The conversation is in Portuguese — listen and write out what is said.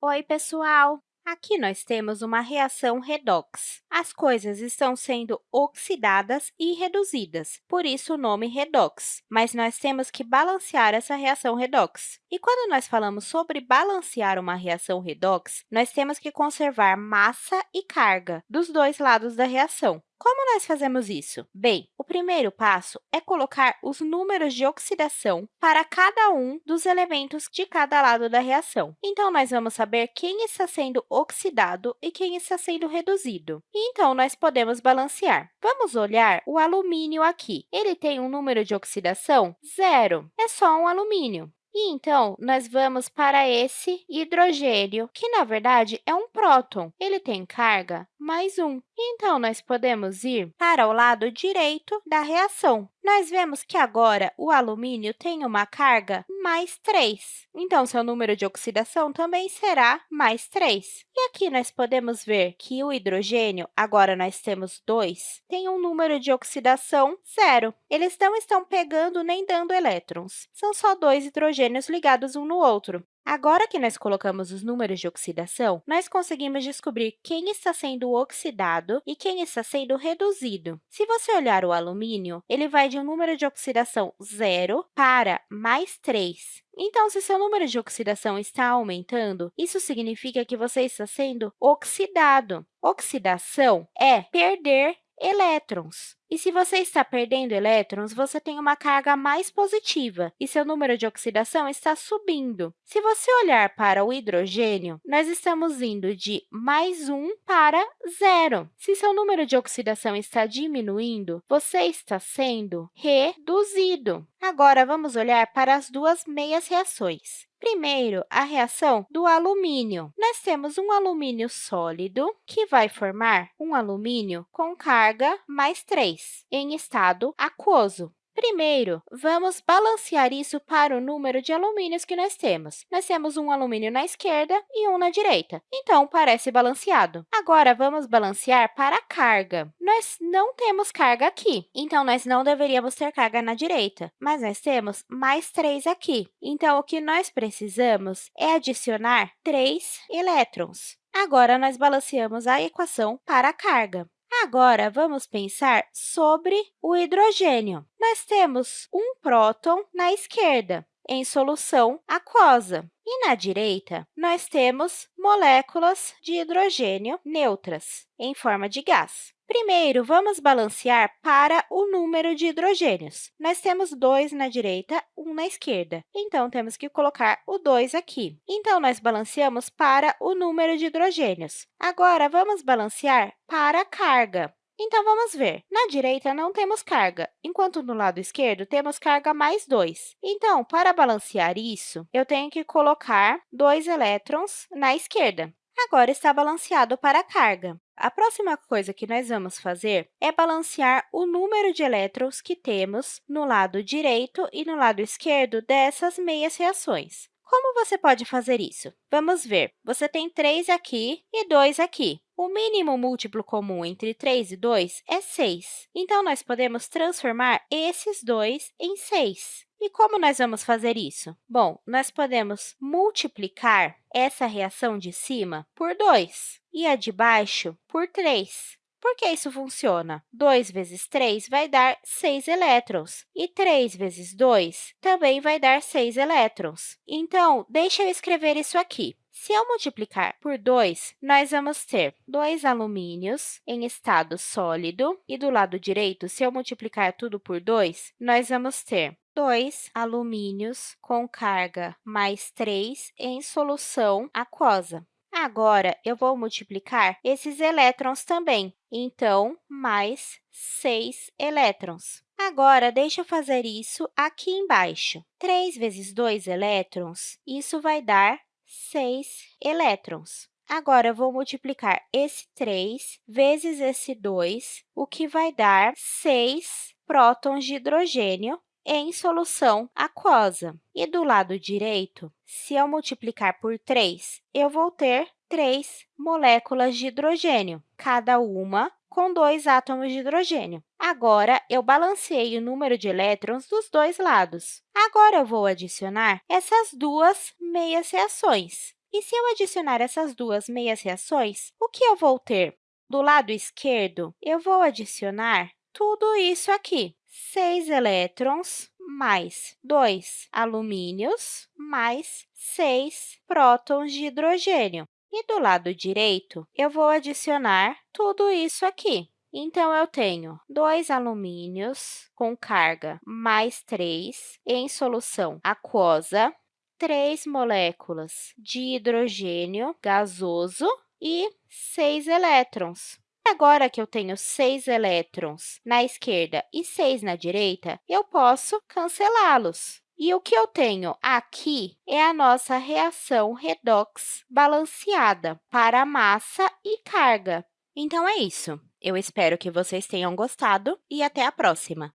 Oi, pessoal! Aqui nós temos uma reação redox. As coisas estão sendo oxidadas e reduzidas, por isso o nome redox. Mas nós temos que balancear essa reação redox. E quando nós falamos sobre balancear uma reação redox, nós temos que conservar massa e carga dos dois lados da reação. Como nós fazemos isso? Bem, o primeiro passo é colocar os números de oxidação para cada um dos elementos de cada lado da reação. Então, nós vamos saber quem está sendo oxidado e quem está sendo reduzido. E, então, nós podemos balancear. Vamos olhar o alumínio aqui. Ele tem um número de oxidação zero. É só um alumínio. E, então, nós vamos para esse hidrogênio, que, na verdade, é um próton. Ele tem carga mais 1. Então, nós podemos ir para o lado direito da reação. Nós vemos que agora o alumínio tem uma carga mais 3. Então, seu número de oxidação também será mais 3. E aqui nós podemos ver que o hidrogênio, agora nós temos 2, tem um número de oxidação zero. Eles não estão pegando nem dando elétrons. São só dois hidrogênios ligados um no outro. Agora que nós colocamos os números de oxidação, nós conseguimos descobrir quem está sendo oxidado e quem está sendo reduzido. Se você olhar o alumínio, ele vai de um número de oxidação zero para mais 3. Então, se seu número de oxidação está aumentando, isso significa que você está sendo oxidado. Oxidação é perder elétrons. E se você está perdendo elétrons, você tem uma carga mais positiva e seu número de oxidação está subindo. Se você olhar para o hidrogênio, nós estamos indo de mais 1 para zero. Se seu número de oxidação está diminuindo, você está sendo reduzido. Agora, vamos olhar para as duas meias reações. Primeiro, a reação do alumínio. Nós temos um alumínio sólido, que vai formar um alumínio com carga mais 3, em estado aquoso. Primeiro, vamos balancear isso para o número de alumínios que nós temos. Nós temos um alumínio na esquerda e um na direita, então parece balanceado. Agora, vamos balancear para a carga. Nós não temos carga aqui, então nós não deveríamos ter carga na direita, mas nós temos mais 3 aqui. Então, o que nós precisamos é adicionar 3 elétrons. Agora, nós balanceamos a equação para a carga. Agora, vamos pensar sobre o hidrogênio. Nós temos um próton na esquerda, em solução aquosa. E na direita, nós temos moléculas de hidrogênio neutras, em forma de gás. Primeiro, vamos balancear para o número de hidrogênios. Nós temos dois na direita, um na esquerda. Então, temos que colocar o 2 aqui. Então, nós balanceamos para o número de hidrogênios. Agora, vamos balancear para a carga. Então, vamos ver. Na direita, não temos carga, enquanto no lado esquerdo temos carga mais 2. Então, para balancear isso, eu tenho que colocar dois elétrons na esquerda. Agora está balanceado para a carga. A próxima coisa que nós vamos fazer é balancear o número de elétrons que temos no lado direito e no lado esquerdo dessas meias reações. Como você pode fazer isso? Vamos ver. Você tem 3 aqui e 2 aqui. O mínimo múltiplo comum entre 3 e 2 é 6. Então, nós podemos transformar esses dois em 6. E como nós vamos fazer isso? Bom, nós podemos multiplicar essa reação de cima por 2 e a de baixo por 3. Por que isso funciona? 2 vezes 3 vai dar 6 elétrons, e 3 vezes 2 também vai dar 6 elétrons. Então, deixa eu escrever isso aqui. Se eu multiplicar por 2, nós vamos ter dois alumínios em estado sólido, e do lado direito, se eu multiplicar tudo por 2, nós vamos ter 2 alumínios com carga mais 3 em solução aquosa. Agora, eu vou multiplicar esses elétrons também, então, mais 6 elétrons. Agora, deixa eu fazer isso aqui embaixo. 3 vezes 2 elétrons, isso vai dar 6 elétrons. Agora, eu vou multiplicar esse 3 vezes esse 2, o que vai dar 6 prótons de hidrogênio em solução aquosa. E do lado direito, se eu multiplicar por 3, eu vou ter 3 moléculas de hidrogênio, cada uma com dois átomos de hidrogênio. Agora, eu balanceei o número de elétrons dos dois lados. Agora, eu vou adicionar essas duas meias reações. E se eu adicionar essas duas meias reações, o que eu vou ter? Do lado esquerdo, eu vou adicionar tudo isso aqui. 6 elétrons mais 2 alumínios mais 6 prótons de hidrogênio. E do lado direito, eu vou adicionar tudo isso aqui. Então, eu tenho 2 alumínios com carga mais 3 em solução aquosa, 3 moléculas de hidrogênio gasoso e 6 elétrons. Agora que eu tenho 6 elétrons na esquerda e 6 na direita, eu posso cancelá-los. E o que eu tenho aqui é a nossa reação redox balanceada para massa e carga. Então, é isso. Eu espero que vocês tenham gostado e até a próxima!